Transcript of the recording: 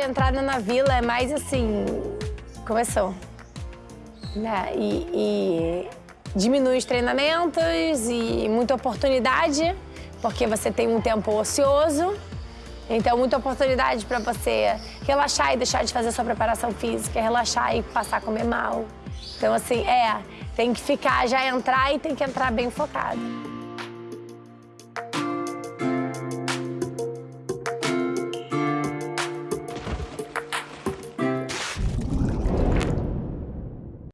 A entrada na vila é mais assim, começou. Né? E, e diminui os treinamentos e muita oportunidade, porque você tem um tempo ocioso. Então, muita oportunidade para você relaxar e deixar de fazer sua preparação física, relaxar e passar a comer mal. Então, assim, é, tem que ficar, já entrar e tem que entrar bem focado.